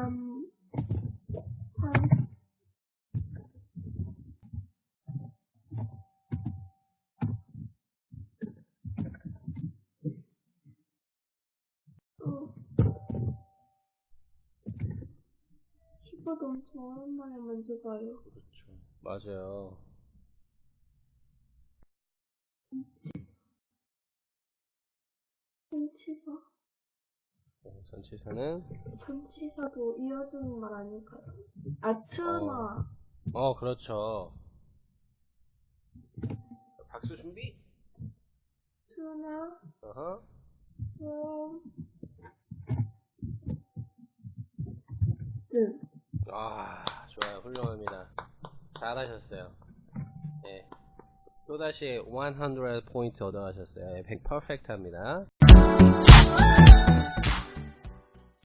um, um, 어. 10번 엄청 오랜만에 만져봐요. 그렇죠. 맞아요. 펜치가 어, 전치사는 전치사도 이어주는 말 아닐까요? 아, 트마. 어 그렇죠. 박수 준비. 트나, 어허. 음. 네. 아 좋아요 훌륭합니다. 잘하셨어요. 네. 또다시 100 포인트 얻어가셨어요. 100 퍼펙트 합니다.